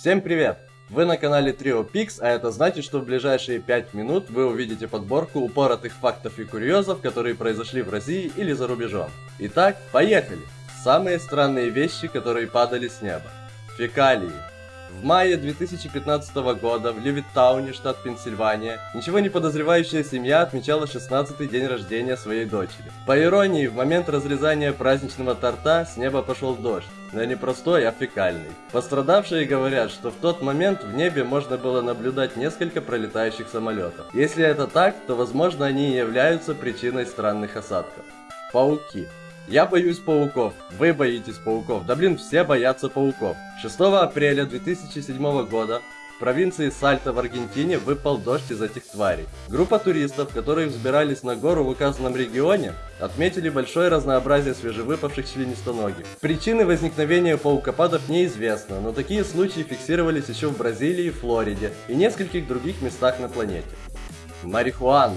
Всем привет! Вы на канале Trio Pix, а это значит, что в ближайшие 5 минут вы увидите подборку упоротых фактов и курьезов, которые произошли в России или за рубежом. Итак, поехали! Самые странные вещи, которые падали с неба. Фекалии. В мае 2015 года в Левиттауне, штат Пенсильвания, ничего не подозревающая семья отмечала 16-й день рождения своей дочери. По иронии, в момент разрезания праздничного торта с неба пошел дождь, но не простой, а фекальный. Пострадавшие говорят, что в тот момент в небе можно было наблюдать несколько пролетающих самолетов. Если это так, то возможно они и являются причиной странных осадков. Пауки. Я боюсь пауков, вы боитесь пауков, да блин, все боятся пауков. 6 апреля 2007 года в провинции Сальто в Аргентине выпал дождь из этих тварей. Группа туристов, которые взбирались на гору в указанном регионе, отметили большое разнообразие свежевыпавших членистоногих. Причины возникновения паукопадов неизвестны, но такие случаи фиксировались еще в Бразилии, Флориде и нескольких других местах на планете. Марихуана.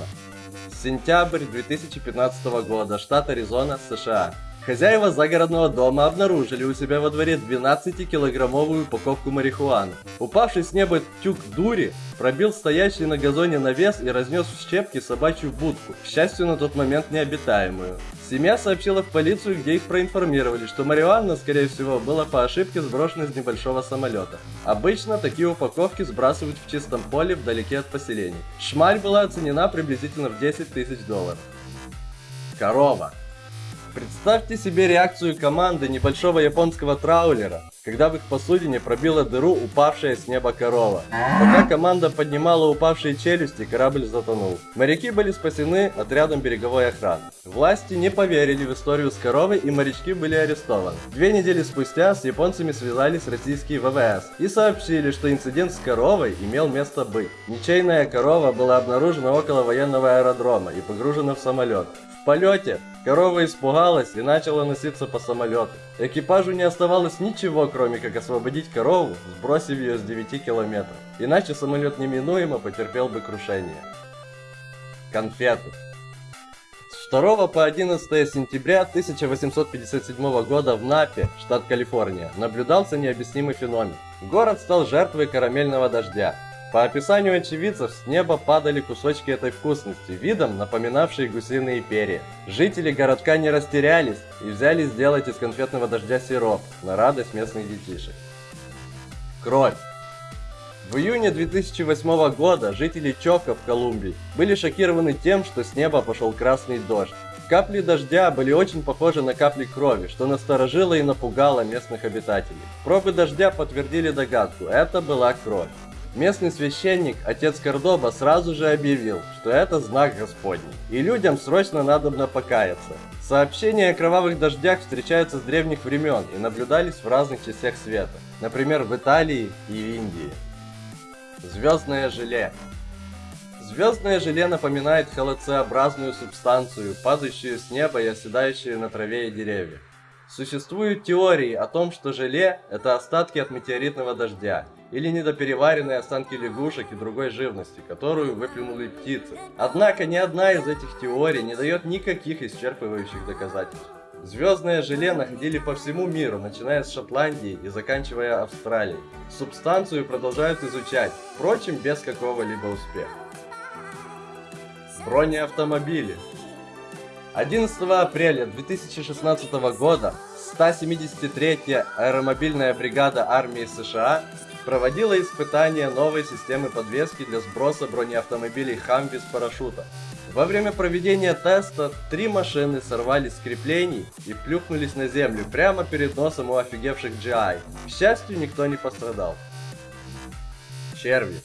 Сентябрь 2015 года, штат Аризона, США. Хозяева загородного дома обнаружили у себя во дворе 12-килограммовую упаковку марихуаны. Упавший с неба тюк дури пробил стоящий на газоне навес и разнес в щепки собачью будку, к счастью на тот момент необитаемую. Семья сообщила в полицию, где их проинформировали, что марихуана, скорее всего, была по ошибке сброшена из небольшого самолета. Обычно такие упаковки сбрасывают в чистом поле вдалеке от поселений. Шмаль была оценена приблизительно в 10 тысяч долларов. Корова. Представьте себе реакцию команды небольшого японского траулера, когда в их посудине пробила дыру упавшая с неба корова. Пока команда поднимала упавшие челюсти, корабль затонул. Моряки были спасены отрядом береговой охраны. Власти не поверили в историю с коровой и морячки были арестованы. Две недели спустя с японцами связались российские ВВС и сообщили, что инцидент с коровой имел место быть. Ничейная корова была обнаружена около военного аэродрома и погружена в самолет. В полете корова испугалась и начала носиться по самолету. Экипажу не оставалось ничего, кроме как освободить корову, сбросив ее с 9 километров. Иначе самолет неминуемо потерпел бы крушение. Конфеты. С 2 по 11 сентября 1857 года в Напе, штат Калифорния, наблюдался необъяснимый феномен. Город стал жертвой карамельного дождя. По описанию очевидцев, с неба падали кусочки этой вкусности, видом напоминавшие гусиные перья. Жители городка не растерялись и взялись сделать из конфетного дождя сироп, на радость местных детишек. Кровь. В июне 2008 года жители Чока в Колумбии были шокированы тем, что с неба пошел красный дождь. Капли дождя были очень похожи на капли крови, что насторожило и напугало местных обитателей. Пробы дождя подтвердили догадку, это была кровь. Местный священник, отец Кордоба, сразу же объявил, что это знак Господний, и людям срочно надобно покаяться. Сообщения о кровавых дождях встречаются с древних времен и наблюдались в разных частях света, например в Италии и в Индии. Звездное желе. Звездное желе напоминает холодцеобразную субстанцию, падающую с неба и оседающую на траве и деревьях. Существуют теории о том, что желе – это остатки от метеоритного дождя, или недопереваренные останки лягушек и другой живности, которую выплюнули птицы. Однако ни одна из этих теорий не дает никаких исчерпывающих доказательств. Звездное желе находили по всему миру, начиная с Шотландии и заканчивая Австралией. Субстанцию продолжают изучать, впрочем, без какого-либо успеха. Бронеавтомобили 11 апреля 2016 года 173-я аэромобильная бригада армии США проводила испытания новой системы подвески для сброса бронеавтомобилей Хамви с парашюта. Во время проведения теста три машины сорвались с креплений и плюхнулись на землю прямо перед носом у офигевших GI. К счастью, никто не пострадал. Черви.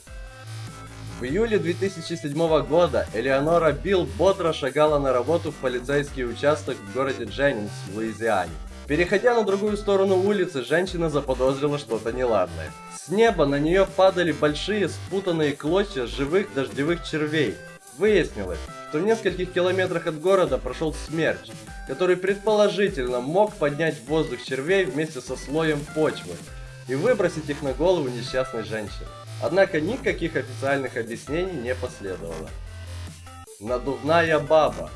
В июле 2007 года Элеонора Билл бодро шагала на работу в полицейский участок в городе Дженнингс в Луизиане. Переходя на другую сторону улицы, женщина заподозрила что-то неладное. С неба на нее падали большие спутанные клочья живых дождевых червей. Выяснилось, что в нескольких километрах от города прошел смерч, который предположительно мог поднять в воздух червей вместе со слоем почвы и выбросить их на голову несчастной женщины. Однако никаких официальных объяснений не последовало. Надувная баба.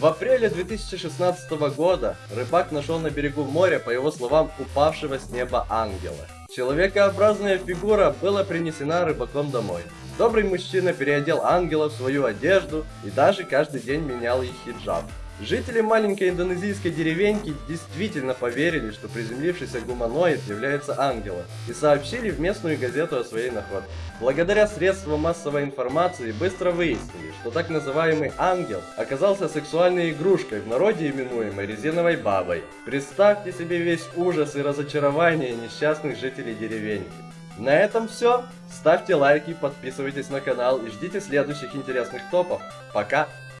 В апреле 2016 года рыбак нашел на берегу моря, по его словам, упавшего с неба ангела. Человекообразная фигура была принесена рыбаком домой. Добрый мужчина переодел ангела в свою одежду и даже каждый день менял их хиджаб. Жители маленькой индонезийской деревеньки действительно поверили, что приземлившийся гуманоид является ангелом, и сообщили в местную газету о своей находке. Благодаря средствам массовой информации быстро выяснили, что так называемый ангел оказался сексуальной игрушкой, в народе именуемой резиновой бабой. Представьте себе весь ужас и разочарование несчастных жителей деревеньки. На этом все. Ставьте лайки, подписывайтесь на канал и ждите следующих интересных топов. Пока!